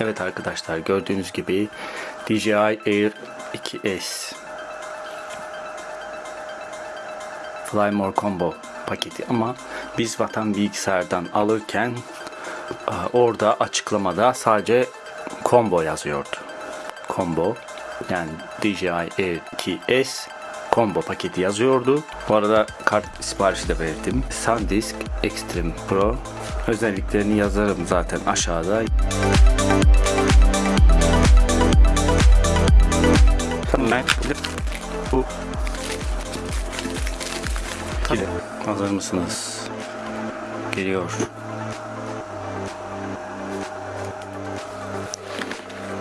Evet arkadaşlar gördüğünüz gibi DJI Air 2S Flymore Combo paketi ama biz Vatan Bilgisayar'dan alırken e, orada açıklamada sadece combo yazıyordu. Combo yani DJI Air 2S combo paketi yazıyordu. Bu arada kart siparişi de verdim. SanDisk Extreme Pro özelliklerini yazarım zaten aşağıda. Bu Tabii. Hazır mısınız? Geliyor.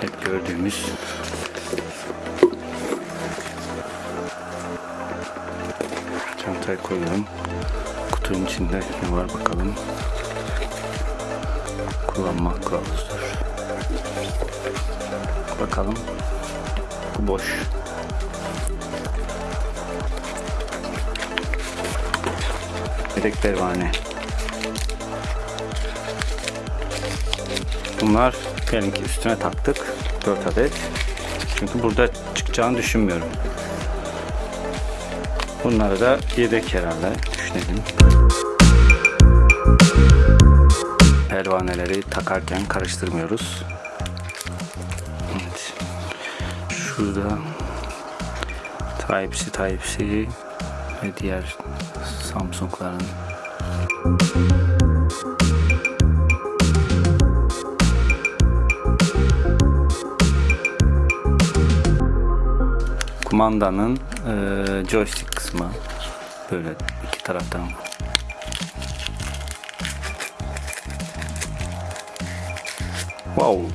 Hep gördüğümüz çantaya koyuyorum. Kutunun içinde ne var bakalım. Kullanma kılavuzudur. Bakalım. Bu boş. Yedek pervane. Bunlar diyelim ki üstüne taktık. 4 adet. Çünkü burada çıkacağını düşünmüyorum. Bunları da yedek herhalde düşünelim. Pervaneleri takarken karıştırmıyoruz. Şurada. Type-C Type-C ve diğer Samsung'ların. Kumandanın e, joystick kısmı. Böyle iki taraftan. Wow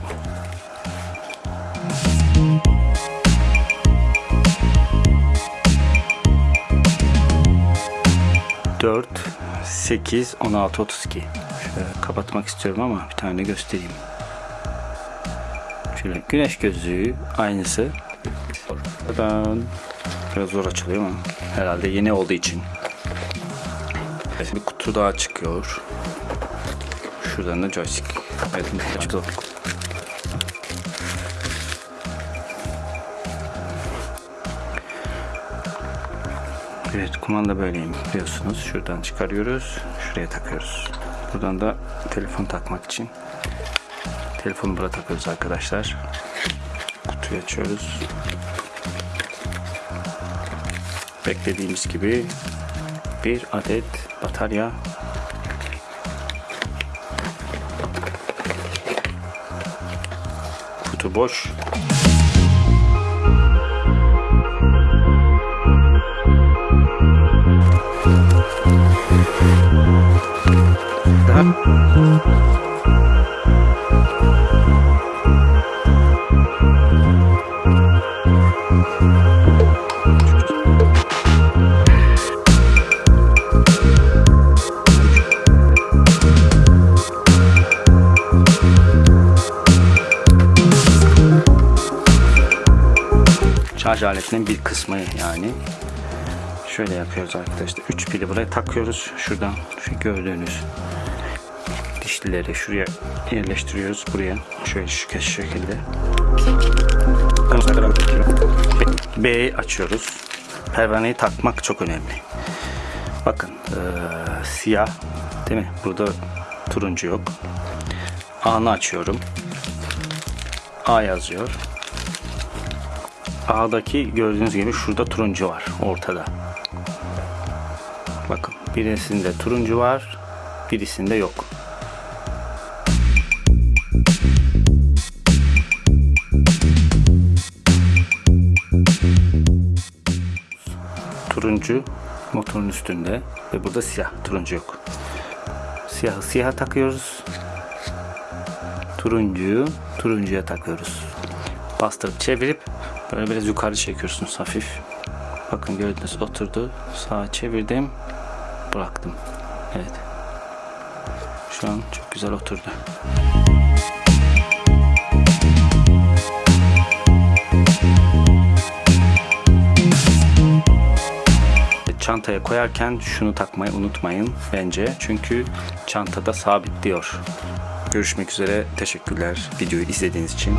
Dört, sekiz, on altı, otuz iki. Şöyle kapatmak istiyorum ama bir tane göstereyim. Şöyle güneş gözlüğü aynısı. Biraz zor açılıyor ama herhalde yeni olduğu için. Bir kutu daha çıkıyor. Şuradan da joystick. Evet, çok Evet, kumanda böyleyim biliyorsunuz. Şuradan çıkarıyoruz, şuraya takıyoruz. Buradan da telefon takmak için telefonu buraya takıyoruz arkadaşlar. Kutuyu açıyoruz. Beklediğimiz gibi bir adet batarya kutu boş şarj aletinin bir kısmı yani. Şöyle yapıyoruz arkadaşlar. 3 pili buraya takıyoruz. Şuradan şu gördüğünüz dişlileri şuraya yerleştiriyoruz. Buraya şöyle şu şekilde. B'yi açıyoruz. Pervaneyi takmak çok önemli. Bakın ee, siyah değil mi? Burada turuncu yok. A'nı açıyorum. A yazıyor. A'daki gördüğünüz gibi şurada turuncu var ortada. Bakın birisinde turuncu var, birisinde yok. Turuncu motorun üstünde ve burada siyah, turuncu yok. Siyahı siyah takıyoruz. Turuncuyu turuncuya takıyoruz. Bastırıp çevirip Böyle biraz yukarı çekiyorsunuz hafif. Bakın gördünüz oturdu. Sağa çevirdim. Bıraktım. Evet. Şu an çok güzel oturdu. Çantaya koyarken şunu takmayı unutmayın bence. Çünkü çantada sabit diyor. Görüşmek üzere. Teşekkürler videoyu izlediğiniz için.